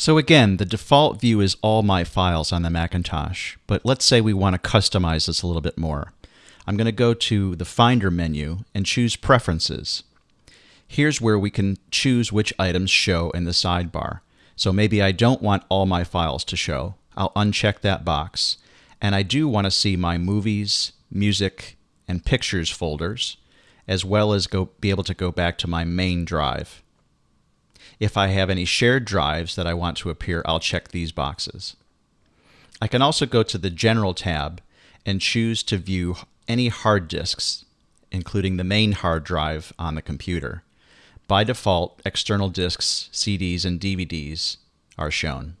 So again, the default view is all my files on the Macintosh, but let's say we want to customize this a little bit more. I'm going to go to the Finder menu and choose Preferences. Here's where we can choose which items show in the sidebar. So maybe I don't want all my files to show. I'll uncheck that box. And I do want to see my movies, music, and pictures folders, as well as go, be able to go back to my main drive. If I have any shared drives that I want to appear, I'll check these boxes. I can also go to the General tab and choose to view any hard disks, including the main hard drive on the computer. By default, external disks, CDs, and DVDs are shown.